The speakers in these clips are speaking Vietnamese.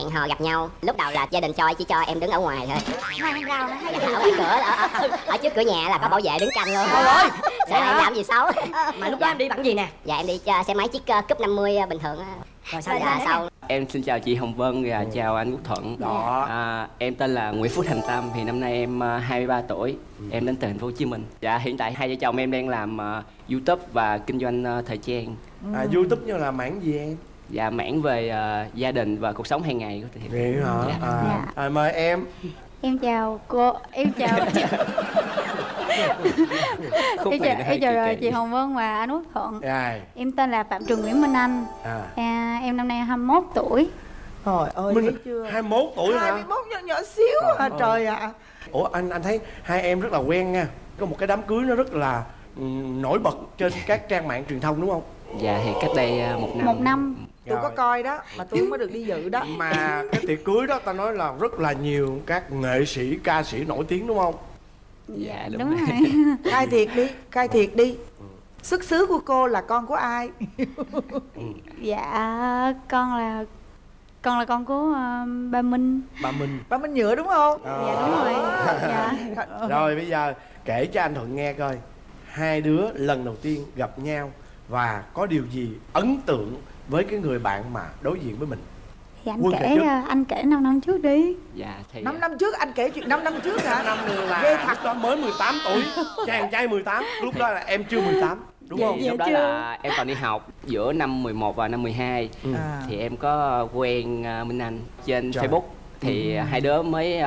hẹn hò gặp nhau lúc đầu là gia đình cho chỉ cho em đứng ở ngoài thôi ở cửa ở, ở, ở trước cửa nhà là có bảo vệ đứng canh luôn Trời ơi sợ em làm gì xấu Mà lúc đó em đi bằng gì nè dạ em đi xe máy chiếc uh, cúp 50 uh, bình thường. Rồi sao dạ sau Em xin chào chị Hồng Vân và chào anh Quốc Thuận. Đó. À, em tên là Nguyễn Phúc Thành Tâm thì năm nay em à, 23 tuổi. Em đến từ thành phố Hồ Chí Minh. Dạ hiện tại hai vợ chồng em đang làm YouTube và kinh doanh thời trang. à, youtube như là mảng gì em Dạ mảng về à, gia đình và cuộc sống hàng ngày của thì. vậy hả? Dạ. à, Dạ. à, mời em. Em chào cô, em chào Khúc em chào, em chào rồi chị Hồng Vân và anh Quốc Thuận. Rồi, Em tên là Phạm Trường Nguyễn Minh Anh. À. à, Em năm nay 21 tuổi. Trời ơi Minh thấy chưa? 21 tuổi hả? 21 nhỏ, nhỏ xíu Trời à trời ạ. Ủa anh anh thấy hai em rất là quen nha. Có một cái đám cưới nó rất là ừ, nổi bật trên các trang mạng truyền thông đúng không? Dạ thì cách đây à, một năm. Một năm Tôi có coi đó Mà tôi có được đi dự đó. Mà cái tiệc cưới đó ta nói là rất là nhiều các nghệ sĩ, ca sĩ nổi tiếng đúng không? Dạ đúng, Đúng rồi. rồi. Khai thiệt đi Khai thiệt đi. Xuất xứ của cô là con của ai? Dạ con là Con là con của ờ, ba Minh. Bà Minh. Ba Minh Nhựa đúng không? Ờ. Dạ đúng rồi. Dạ. Rồi bây giờ kể cho anh Thuận nghe coi. Hai đứa lần đầu tiên gặp nhau Và có điều gì ấn tượng với cái người bạn mà đối diện với mình. Thì anh Quân kể ờ, anh kể 5 năm trước đi. Dạ thì 5 năm trước anh kể chuyện 5 năm trước hả? Năm là Ghê thật. đó mới 18 tuổi. Chàng trai 18 Lúc đó là em chưa 18 Đúng thì không? lúc đó là em còn đi học giữa năm 11 và năm 12 Ừ. à. thì em có quen à, Minh Anh trên Trời. Facebook. Thì hai đứa mới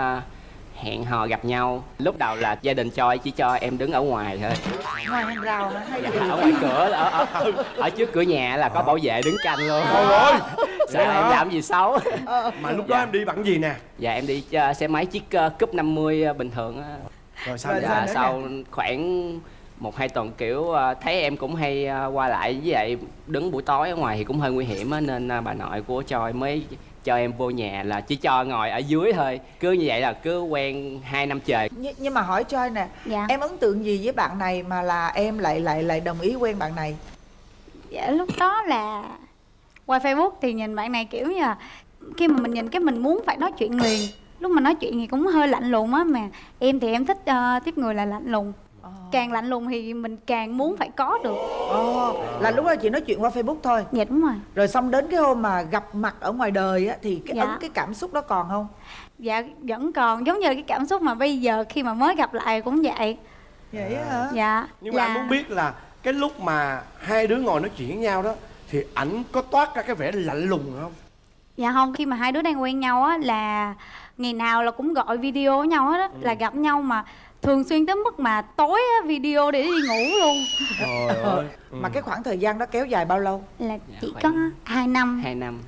hẹn hò gặp nhau. Lúc đầu là gia đình cho chỉ cho em đứng ở ngoài thôi. Ngoài hàng rào hả? Hay dạ, gì? ở ngoài cửa ở, ở, ở, ở trước cửa nhà là có bảo vệ đứng canh luôn. Trời ơi! Sợ hả? em làm gì xấu. Mà lúc đó Dạ. em đi bằng gì nè? Dạ em đi uh, xe máy chiếc uh, cúp 50 uh, bình thường á. Rồi sao Rồi dạ sau khoảng một hai tuần kiểu uh, thấy em cũng hay uh, qua lại với vậy đứng buổi tối ở ngoài thì cũng hơi nguy hiểm á nên uh, bà nội của Choi mới cho em vô nhà là chỉ cho ngồi ở dưới thôi. Cứ như vậy là cứ quen hai năm trời. Nh- Nhưng mà hỏi cho nè Dạ. Em ấn tượng gì với bạn này mà là em lại lại lại đồng ý quen bạn này? Dạ lúc đó là qua Facebook thì nhìn bạn này kiểu như là khi mà mình nhìn cái mình muốn phải nói chuyện liền. Lúc mà nói chuyện thì cũng hơi lạnh lùng á mà em thì em thích ờ, tiếp người là lạnh lùng càng lạnh lùng thì mình càng muốn phải có được Ồ, là lúc đó chị nói chuyện qua Facebook thôi dạ đúng rồi Rồi xong đến cái hôm mà gặp mặt ở ngoài đời á Thì cái Dạ. ấn cái cảm xúc đó còn không? dạ vẫn còn giống như là cái cảm xúc mà bây giờ khi mà mới gặp lại cũng vậy Vậy á hả? dạ Nhưng mà anh muốn biết là cái lúc mà hai đứa ngồi nói chuyện với nhau đó Thì ảnh có toát ra cái vẻ lạnh lùng không? Dạ không khi mà hai đứa đang quen nhau á là ngày nào là cũng gọi video với nhau hết á là gặp nhau mà thường xuyên tới mức mà tối á, video để đi ngủ luôn. Trời ơi. Mà cái khoảng thời gian đó kéo dài bao lâu? là Dạ, chỉ có hai năm. hai năm.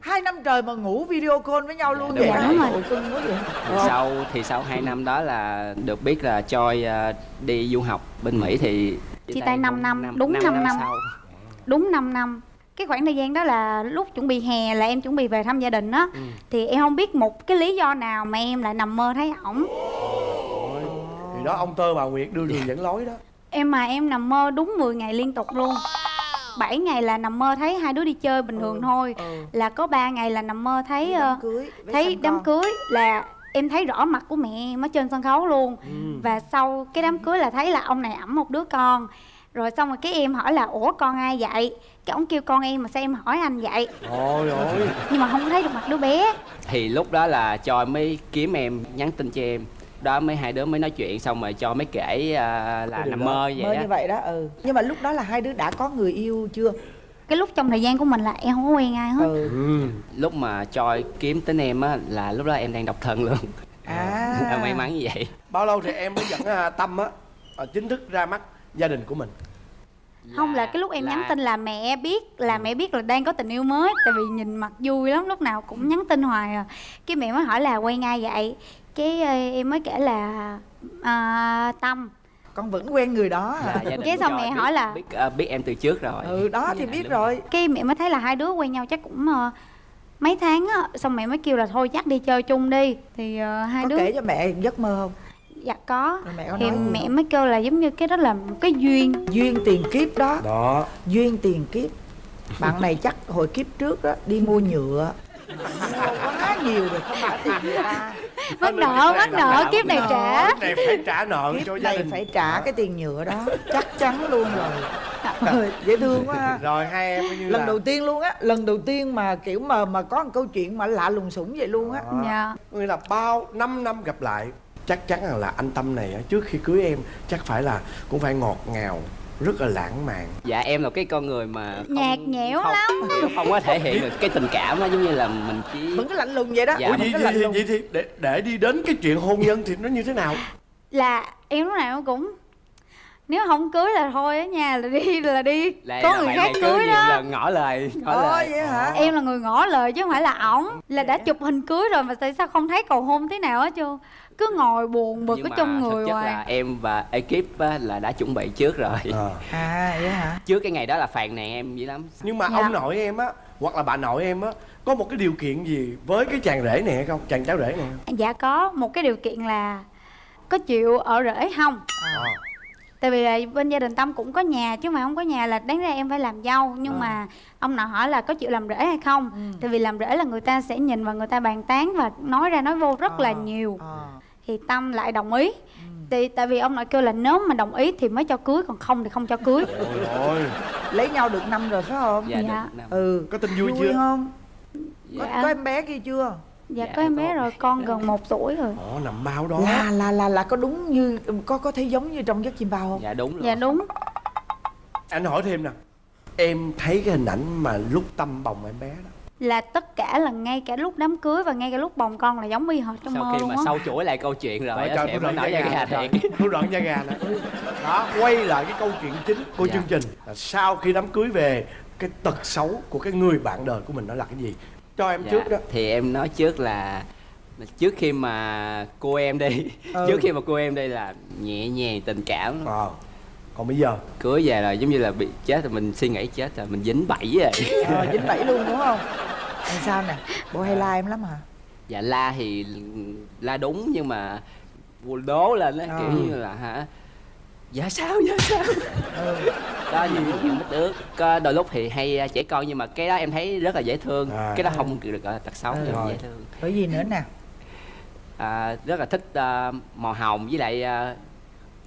Hai năm trời mà ngủ video call với nhau Dạ, luôn đúng vậy? Đúng rồi. Cưng quá vậy. Thì sau thì sau hai năm đó là được biết là Choi uh, đi du học bên Mỹ thì Chia tay năm bốn năm, đúng năm năm. sau. đúng 5 năm cái khoảng thời gian đó là lúc chuẩn bị hè là em chuẩn bị về thăm gia đình á. Thì em không biết một cái lý do nào mà em lại nằm mơ thấy ổng. Thì đó ông Tơ bà Nguyệt đưa đường dẫn lối đó. Em mà em nằm mơ đúng 10 ngày liên tục luôn. 7 ngày là nằm mơ thấy hai đứa đi chơi bình thường thôi. ừ. là có 3 ngày là nằm mơ thấy ờ, đám cưới với thấy đám con. cưới là em thấy rõ mặt của mẹ em ở trên sân khấu luôn. Ừ. và sau cái đám cưới là thấy là ông này ẵm một đứa con rồi xong rồi cái em hỏi là ủa con ai vậy? Cái ông kêu con em mà sao em hỏi anh vậy? Ôi ôi nhưng mà không thấy được mặt đứa bé. Thì lúc đó là Choi mới kiếm em nhắn tin cho em. Đó mấy hai đứa mới nói chuyện xong rồi cho mới kể à, là nằm mơ vậy Mơ đó. như vậy đó ừ. Nhưng mà lúc đó là hai đứa đã có người yêu chưa? cái lúc trong thời gian của mình là em không có quen ai hết. Ừ. Ừ. lúc mà Choi kiếm tính em á là lúc đó em đang độc thân luôn. À. May mắn như vậy. Bao lâu thì em mới dẫn à, Tâm á? À, Chính thức ra mắt gia đình của mình. Không là cái lúc em nhắn tin là mẹ biết là mẹ biết là đang có tình yêu mới tại vì nhìn mặt vui lắm lúc nào cũng nhắn tin hoài à. Cái mẹ mới hỏi là quen ai vậy. Cái ờ, em mới kể là à, tâm. Con vẫn quen người đó Dạ, đình Cái xong mẹ biết- hỏi là- biết à, biết em từ trước rồi. Ừ đó thì Dạ, biết đúng rồi. Cái mẹ mới thấy là hai đứa quen nhau chắc cũng ờ, mấy tháng á. Xong mẹ mới kêu là thôi chắc đi chơi chung đi. Thì ờ, hai Có đứa kể cho mẹ giấc mơ không? Dạ có. Rồi mẹ có thì nói gì mẹ không? mới kêu là giống như cái đó là một cái duyên. Duyên tiền kiếp đó. Đó. Duyên tiền kiếp. Bạn này chắc hồi kiếp trước đó Đi mua nhựa. Mua quá nhiều rồi không tiền người mắc nợ mắc nợ kiếp này trả. kiếp này phải trả nợ kiếp cho gia đình. phải trả cái tiền nhựa đó. Chắc chắn luôn rồi. Trời, dễ thương quá ha. rồi hai em như lần là đầu tiên luôn á lần đầu tiên mà kiểu mà mà có một câu chuyện mà lạ lùng sủng vậy luôn á. Dạ. Nghĩa là bao 5 năm gặp lại Chắc chắn rằng là anh Tâm này á, trước khi cưới em Chắc phải là cũng phải ngọt ngào Rất là lãng mạn. Dạ em là cái con người mà không- Nhạt nhẽo không, lắm. không có thể hiện được cái tình cảm á giống như là mình chỉ vẫn cái lạnh lùng vậy đó. Dạ, Ủa vậy, vậy, vậy, thì để, để đi đến cái chuyện hôn nhân thì nó như thế nào? Là em lúc nào cũng nếu không cưới là thôi á nha là đi là đi. Là, có người khác cứ cưới đó. lần ngỏ lời ngỏ Ồ lời. vậy hả? Em là người ngỏ lời chứ không phải là ổng. Là đã chụp hình cưới rồi mà tại sao không thấy cầu hôn thế nào hết chưa cứ ngồi buồn bực nhưng ở mà trong thực người chất hoài là em và ekip á, là đã chuẩn bị trước rồi Ờ. à vậy hả trước cái ngày đó là phàn nàn em dữ lắm Nhưng mà Dạ. ông nội em á Hoặc là bà nội em á Có một cái điều kiện gì với cái chàng rể này hay không Chàng cháu rể này không dạ có một cái điều kiện là có chịu ở rể không Ờ. tại vì là bên gia đình tâm cũng có nhà chứ mà không có nhà là đáng ra em phải làm dâu nhưng Ờ. mà ông nội hỏi là có chịu làm rể hay không Ừ. tại vì làm rể là người ta sẽ nhìn và người ta bàn tán và nói ra nói vô rất là Ờ, nhiều ờ. Thì tâm lại đồng ý. Thì tại vì ông nội kêu là nếu mà đồng ý thì mới cho cưới còn không thì không cho cưới. Ôi lấy nhau được năm rồi phải không? Dạ, Dạ. được ừ Có tin vui chưa? không? Có, Dạ. có em bé kia chưa? Dạ Dạ, có em bé có. rồi con gần một tuổi rồi. Ồ nằm bao đó? Là là là là có đúng như có có thấy giống như trong giấc chim bao không? Dạ đúng rồi. Dạ đúng. Anh hỏi thêm nè. Em thấy cái hình ảnh mà lúc Tâm bồng em bé đó là tất cả là ngay cả lúc đám cưới và ngay cả lúc bồng con là giống y hệt trong sau mơ khi mà á. sâu chuỗi lại câu chuyện rồi á, trời, tôi nổi da gà thiệt. Tôi rợn da gà nè. Đó, quay lại cái câu chuyện chính của Dạ. chương trình là Sau khi đám cưới về Cái tật xấu của cái người bạn đời của mình nó là cái gì? Cho em Dạ, trước đó. thì em nói trước là trước khi mà cô em đi Ừ. trước khi mà cô em đi là nhẹ nhàng tình cảm. Ờ Còn bây giờ? Cưới về là giống như là bị chết rồi mình suy nghĩ chết rồi mình dính bẫy rồi ờ, dính bẫy luôn đúng không anh sao nè? Bộ hay la em lắm hả? Dạ la thì la đúng nhưng mà đố lên á kiểu như là hả? Dạ sao dạ sao? Ừ. đó nhiều lúc những mít ướt có đôi lúc thì hay trẻ con nhưng mà cái đó em thấy rất là dễ thương. À. cái đó không được gọi là tật xấu Ừ. nhưng Rồi. dễ thương. Bởi vì nữa nè. À, rất là thích à, màu hồng với lại à,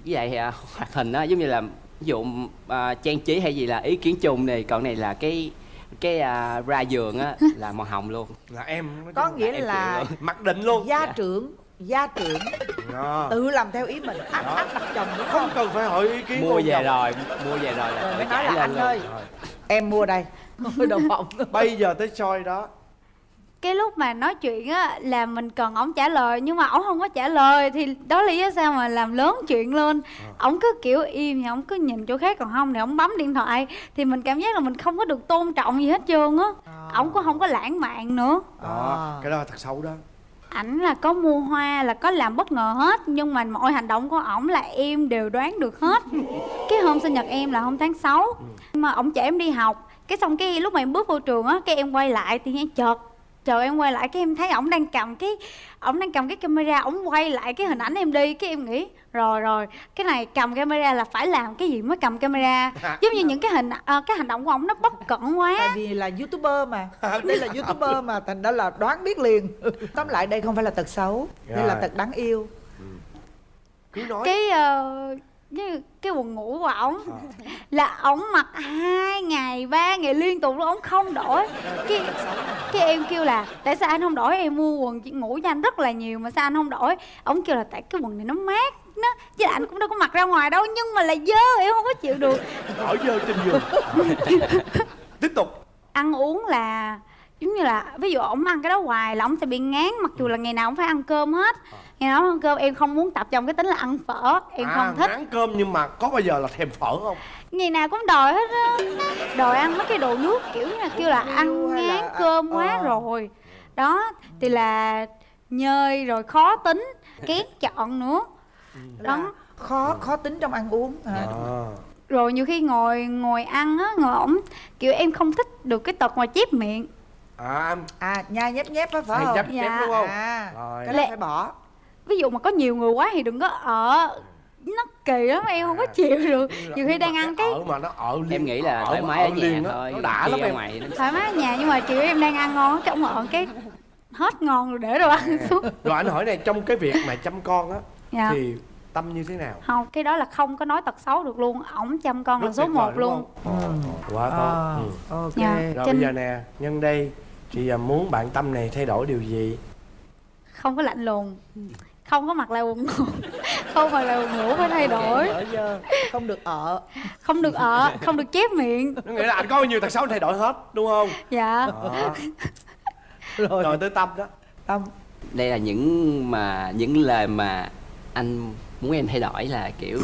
với lại à, hoạt hình á. Giống như là ví dụ à, trang trí hay gì là ý kiến chung này còn này là cái cái à, ra giường á là màu hồng luôn là em có nghĩa là chịu Mặc định luôn gia Dạ. trưởng gia trưởng Đó. tự làm theo ý mình áp áp đặt chồng đúng Không không cần phải hỏi ý kiến mua về chồng. rồi mua về rồi là rồi tự mới nói là lên anh luôn. ơi Rồi. em mua đây phòng Bây giờ tới soi đó cái lúc mà nói chuyện á là mình cần ổng trả lời nhưng mà ổng không có trả lời thì đó là lý do sao mà làm lớn chuyện lên. Ổng cứ kiểu im thì ổng cứ nhìn chỗ khác còn không thì ổng bấm điện thoại. Thì mình cảm giác là mình không có được tôn trọng gì hết trơn á. À. ổng cũng không có lãng mạn nữa. Đó À. Cái đó là thật xấu đó. Ảnh là có mua hoa là có làm bất ngờ hết nhưng mà mọi hành động của ổng là em đều đoán được hết. Cái hôm sinh nhật em là hôm tháng 6 mà ổng chở em đi học. Cái xong cái lúc mà em bước vô trường á cái em quay lại thì em chợt chờ em quay lại cái em thấy ổng đang cầm cái ổng đang cầm cái camera ổng quay lại cái hình ảnh em đi cái em nghĩ rồi rồi cái này cầm camera là phải làm cái gì mới cầm camera? Giống như những cái hình ờ, cái hành động của ổng nó bất cẩn quá. Tại vì là youtuber mà. Đây là youtuber mà thành ra là đoán biết liền. Tóm lại đây không phải là tật xấu đây là tật đáng yêu. Cứ nói. Cái như cái quần ngủ của ổng. Là ổng mặc hai ngày ba ngày liên tục luôn ổng không đổi. Cái cái em kêu là tại sao anh không đổi? Em mua quần chỉ ngủ cho anh rất là nhiều mà sao anh không đổi? Ổng kêu là tại cái quần này nó mát nó chứ anh cũng đâu có mặc ra ngoài đâu nhưng mà là dơ em không có chịu được. Ở dơ trên giường. Tiếp tục. Ăn uống là giống như là ví dụ ổng ăn cái đó hoài là ổng sẽ bị ngán mặc dù là ngày nào ổng phải ăn cơm hết. Ngày nào ăn cơm em không muốn tập trong cái tính là ăn phở em à, không thích. Ăn cơm nhưng mà có bao giờ là thèm phở không? Ngày nào cũng đòi hết á. Đòi ăn mấy cái đồ nước kiểu như là kêu là ăn hay là- ngán cơm quá ờ. rồi. Đó thì là nhơi rồi khó tính kén chọn nữa. Là đó. khó khó tính trong ăn uống. Hả? à. rồi nhiều khi ngồi ngồi ăn á ngồi ổng kiểu em không thích được cái tật mà chép miệng à à nhai nhép nhép á phải không? nhấp Dạ. nhép đúng không? À Rồi. cái đó Lẹ- phải bỏ. ví dụ mà có nhiều người quá thì đừng có ở. Nó kỳ lắm em không có chịu được. nhiều khi đang ăn cái ở mà nó ở liên, em nghĩ là ở thoải mái ở ở nhà thôi nó đã lắm em. Dạ. ngoài thoải mái ở nhà nhưng mà kiểu em đang ăn ngon cái ổng ở cái hết ngon rồi để đồ ăn xuống. Rồi anh hỏi này trong cái việc mà chăm con á dạ. thì tâm như thế nào? Không cái đó là không có nói tật xấu được luôn. Ổng chăm con là Rất số vời, một đúng luôn. không? Ờ, quá tốt. À, ừ. ok. Dạ. rồi Trên- bây giờ nè nhân đây chị à, muốn bạn tâm này thay đổi điều gì? Không có lạnh lùng. Không có mặc là buồn ngủ. Không mặc là buồn ngủ phải thay đổi. không được ở. Không được ở không được chép miệng. Nó nghĩa là anh có bao nhiêu tật xấu anh thay đổi hết đúng không? Dạ. Đó. rồi. Rồi tới tâm đó. Tâm. Đây là những mà những lời mà anh muốn em thay đổi là kiểu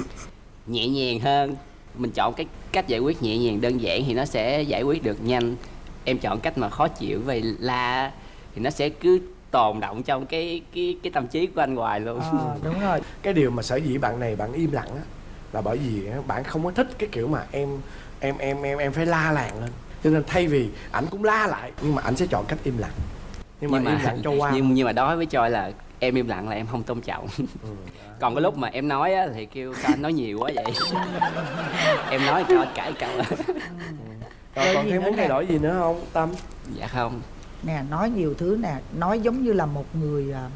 nhẹ nhàng hơn. Mình chọn cái cách giải quyết nhẹ nhàng đơn giản thì nó sẽ giải quyết được nhanh. Em chọn cách mà khó chịu về la thì nó sẽ cứ tồn động trong cái cái cái tâm trí của anh hoài luôn. À, đúng rồi. Cái điều mà sở dĩ bạn này bạn im lặng á là bởi vì bạn không có thích cái kiểu mà em em em em em phải la làng lên. Cho nên thay vì ảnh cũng la lại nhưng mà ảnh sẽ chọn cách im lặng. Nhưng mà, im lặng cho qua. nhưng nhưng mà đối với Choi là em im lặng là em không tôn trọng. Ừ. còn cái lúc mà em nói á, thì kêu sao anh nói nhiều quá vậy? Em nói cho anh cãi cậu rồi Rồi còn thêm muốn thay đổi gì nữa không tâm? Dạ không. Nè nói nhiều thứ nè nói giống như là một người à,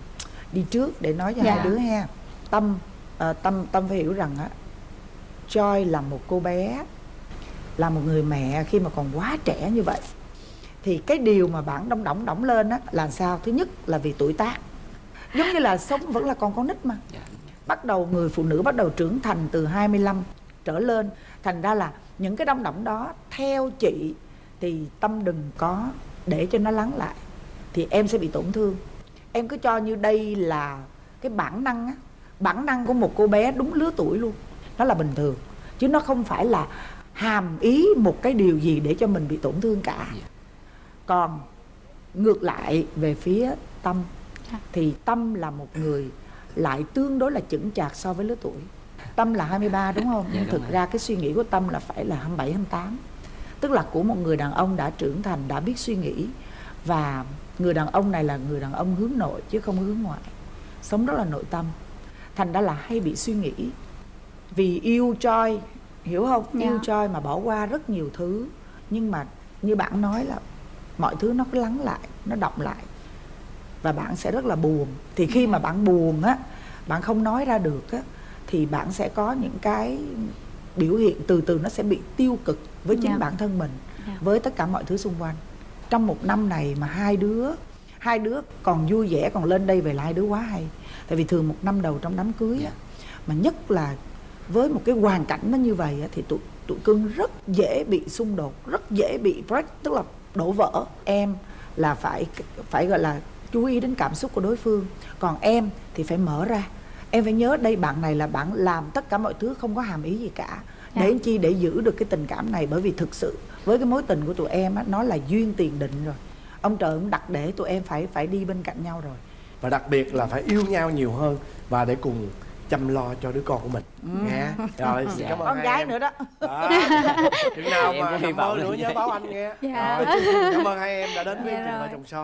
đi trước để nói cho Dạ. hai đứa ha. Tâm à, tâm tâm phải hiểu rằng á Joy là một cô bé là một người mẹ khi mà còn quá trẻ như vậy. Thì cái điều mà bạn đong đỏng đỏng lên á là sao? Thứ nhất là vì tuổi tác giống như là sống vẫn là còn con nít mà dạ. bắt đầu người phụ nữ bắt đầu trưởng thành từ 25 trở lên thành ra là những cái đong đỏng đó theo chị thì tâm đừng có để cho nó lắng lại thì em sẽ bị tổn thương em cứ cho như đây là cái bản năng á bản năng của một cô bé đúng lứa tuổi luôn nó là bình thường chứ nó không phải là hàm ý một cái điều gì để cho mình bị tổn thương cả Dạ. còn ngược lại về phía tâm. Thì tâm là một người lại tương đối là chững chạc so với lứa tuổi. Tâm là 23 đúng không? Dạ, nhưng đúng thực ra cái suy nghĩ của tâm là phải là 27 28 tức là của một người đàn ông đã trưởng thành đã biết suy nghĩ. Và người đàn ông này là người đàn ông hướng nội chứ không hướng ngoại. Sống rất là nội tâm. Thành ra là hay bị suy nghĩ. Vì yêu choi hiểu không? Dạ. yêu choi mà bỏ qua rất nhiều thứ. Nhưng mà như bạn nói là mọi thứ nó cứ lắng lại nó động lại và bạn sẽ rất là buồn thì khi mà bạn buồn á bạn không nói ra được á thì bạn sẽ có những cái biểu hiện từ từ nó sẽ bị tiêu cực với chính Dạ. bản thân mình Dạ. với tất cả mọi thứ xung quanh trong một năm này mà hai đứa hai đứa còn vui vẻ còn lên đây về là hai đứa quá hay tại vì thường một năm đầu trong đám cưới á, Dạ. mà nhất là với một cái hoàn cảnh nó như vậy á, thì tụi tụi cưng rất dễ bị xung đột rất dễ bị break tức là đổ vỡ em là phải phải gọi là chú ý đến cảm xúc của đối phương. Còn em thì phải mở ra. Em phải nhớ đây bạn này là bạn làm tất cả mọi thứ không có hàm ý gì cả. Dạ. để chi? Để giữ được cái tình cảm này. Bởi vì thực sự với cái mối tình của tụi em á nó là duyên tiền định rồi. Ông trời cũng đặt để tụi em phải phải đi bên cạnh nhau rồi. Và đặc biệt là phải yêu nhau nhiều hơn và để cùng chăm lo cho đứa con của mình. Nghe rồi xin Dạ. cảm ơn con gái em. nữa đó. Đó. chừng nào Em mà cũng hy vọng nữa nhớ báo anh nghe. Dạ. rồi cảm ơn hai em đã đến với Dạ chương trình rồi. vợ chồng son